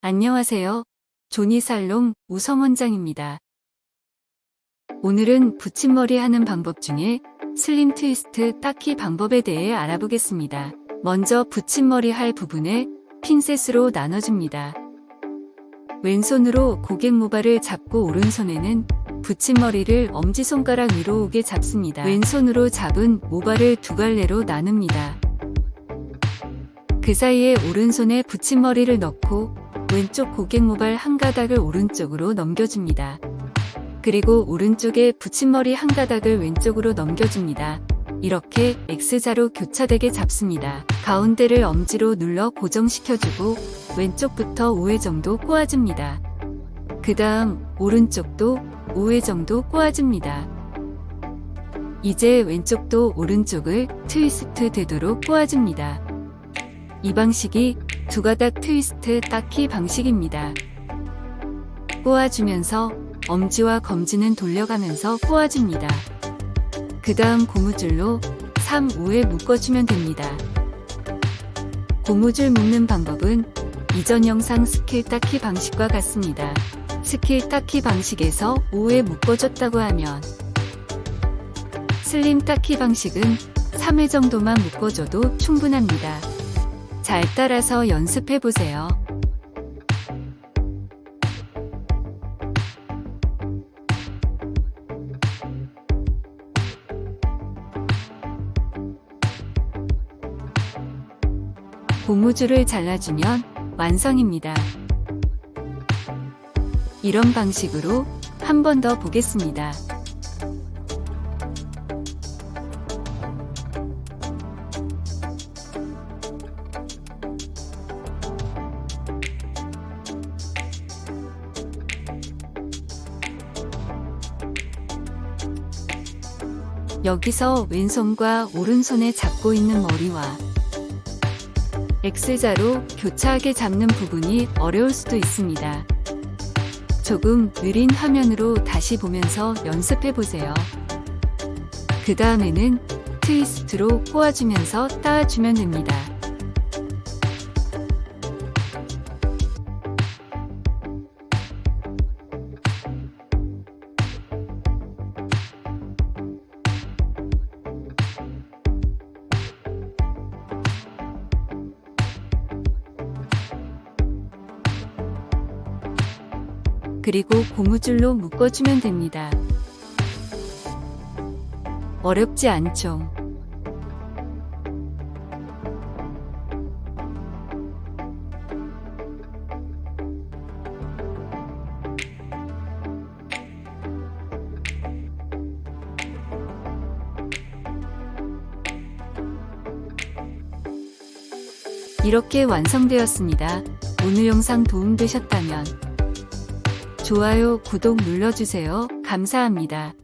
안녕하세요. 조니살롱 우성원장입니다. 오늘은 붙임머리 하는 방법 중에 슬림 트위스트 닦기 방법에 대해 알아보겠습니다. 먼저 붙임머리 할 부분에 핀셋으로 나눠줍니다. 왼손으로 고객 모발을 잡고 오른손에는 붙임머리를 엄지손가락 위로 오게 잡습니다. 왼손으로 잡은 모발을 두 갈래로 나눕니다. 그 사이에 오른손에 붙임머리를 넣고 왼쪽 고객 모발 한 가닥을 오른쪽으로 넘겨줍니다. 그리고 오른쪽에 붙임머리 한 가닥을 왼쪽으로 넘겨줍니다. 이렇게 X자로 교차되게 잡습니다. 가운데를 엄지로 눌러 고정시켜주고 왼쪽부터 5회 정도 꼬아줍니다. 그 다음 오른쪽도 5회 정도 꼬아줍니다. 이제 왼쪽도 오른쪽을 트위스트 되도록 꼬아줍니다. 이 방식이 두 가닥 트위스트 땋기 방식입니다. 꼬아주면서 엄지와 검지는 돌려가면서 꼬아줍니다. 그 다음 고무줄로 3, 5회 묶어주면 됩니다. 고무줄 묶는 방법은 이전 영상 스킬 땋기 방식과 같습니다. 스킬 땋기 방식에서 5회 묶어줬다고 하면 슬림 닦기 방식은 3회 정도만 묶어줘도 충분합니다. 잘 따라서 연습해보세요. 고무줄을 잘라주면 완성입니다. 이런 방식으로 한 번 더 보겠습니다. 여기서 왼손과 오른손에 잡고 있는 머리와 X자로 교차하게 잡는 부분이 어려울 수도 있습니다. 조금 느린 화면으로 다시 보면서 연습해 보세요. 그 다음에는 트위스트로 꼬아주면서 따아주면 됩니다. 그리고 고무줄로 묶어주면 됩니다. 어렵지 않죠? 이렇게 완성되었습니다. 오늘 영상 도움되셨다면 좋아요, 구독 눌러주세요. 감사합니다.